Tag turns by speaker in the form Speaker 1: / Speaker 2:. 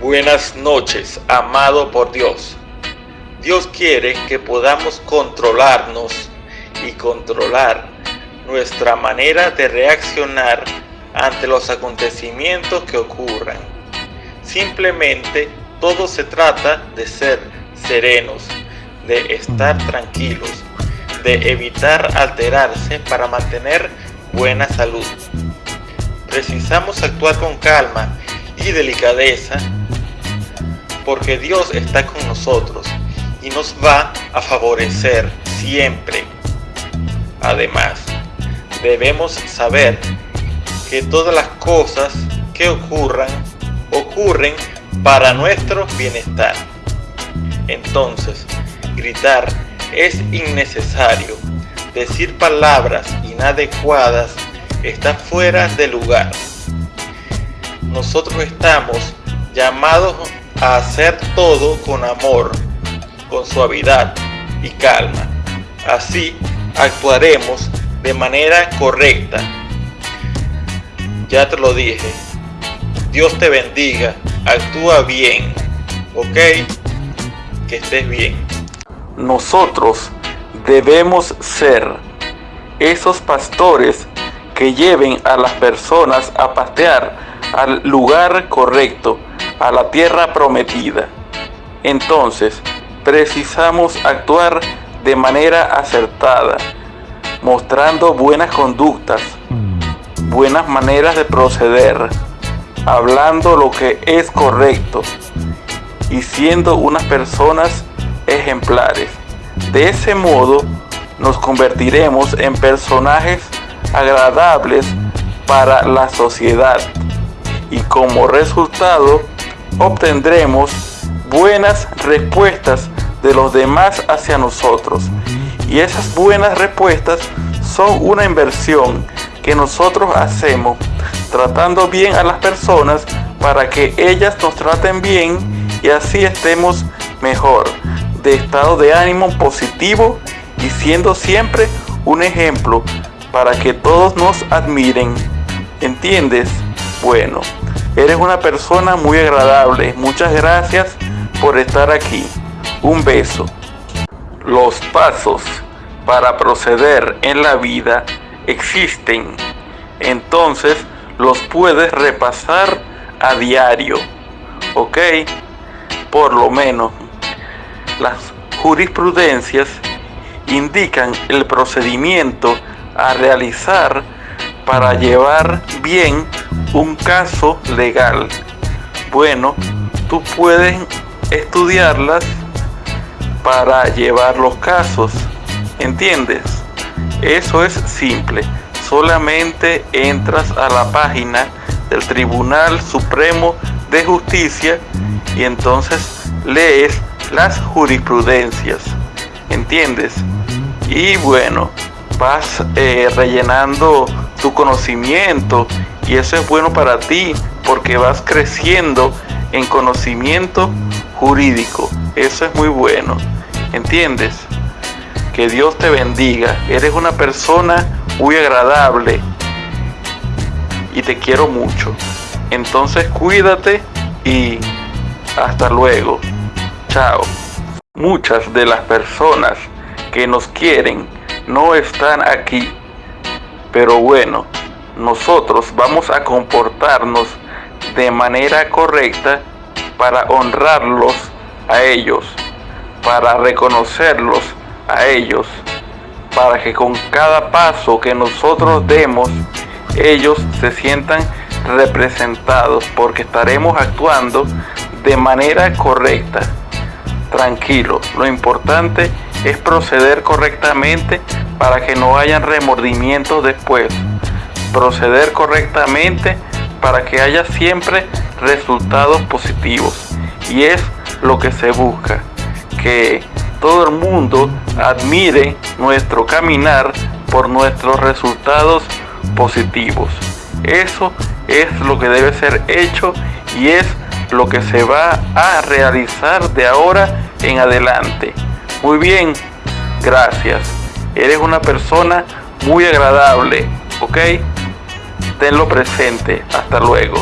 Speaker 1: Buenas noches, amado por Dios. Dios quiere que podamos controlarnos y controlar nuestra manera de reaccionar ante los acontecimientos que ocurran. Simplemente todo se trata de ser serenos, de estar tranquilos, de evitar alterarse para mantener buena salud. Precisamos actuar con calma y delicadeza porque Dios está con nosotros y nos va a favorecer siempre. Además, debemos saber que todas las cosas que ocurran, ocurren para nuestro bienestar. Entonces, gritar es innecesario. Decir palabras inadecuadas está fuera de lugar. Nosotros estamos llamados hacer todo con amor, con suavidad y calma. Así actuaremos de manera correcta. Ya te lo dije. Dios te bendiga. Actúa bien. ¿Ok? Que estés bien. Nosotros debemos ser esos pastores que lleven a las personas a pastear al lugar correcto a la tierra prometida. Entonces, precisamos actuar de manera acertada, mostrando buenas conductas, buenas maneras de proceder, hablando lo que es correcto y siendo unas personas ejemplares. De ese modo, nos convertiremos en personajes agradables para la sociedad y como resultado obtendremos buenas respuestas de los demás hacia nosotros. Y esas buenas respuestas son una inversión que nosotros hacemos tratando bien a las personas para que ellas nos traten bien y así estemos mejor, de estado de ánimo positivo y siendo siempre un ejemplo para que todos nos admiren. ¿Entiendes? Bueno. Eres una persona muy agradable. Muchas gracias por estar aquí. Un beso. Los pasos para proceder en la vida existen. Entonces los puedes repasar a diario. ¿Ok? Por lo menos. Las jurisprudencias indican el procedimiento a realizar para llevar bien un caso legal. Bueno, tú puedes estudiarlas para llevar los casos. ¿Entiendes? Eso es simple. Solamente entras a la página del Tribunal Supremo de Justicia y entonces lees las jurisprudencias. ¿Entiendes? Y bueno, vas eh, rellenando tu conocimiento y eso es bueno para ti porque vas creciendo en conocimiento jurídico. Eso es muy bueno. ¿Entiendes? Que Dios te bendiga. Eres una persona muy agradable y te quiero mucho. Entonces cuídate y hasta luego. Chao. Muchas de las personas que nos quieren no están aquí pero bueno, nosotros vamos a comportarnos de manera correcta para honrarlos a ellos, para reconocerlos a ellos, para que con cada paso que nosotros demos, ellos se sientan representados, porque estaremos actuando de manera correcta. Tranquilo, lo importante es proceder correctamente para que no hayan remordimientos después. Proceder correctamente para que haya siempre resultados positivos. Y es lo que se busca, que todo el mundo admire nuestro caminar por nuestros resultados positivos. Eso es lo que debe ser hecho y es lo que se va a realizar de ahora en adelante. Muy bien, gracias. Eres una persona muy agradable, ¿ok? Tenlo presente. Hasta luego.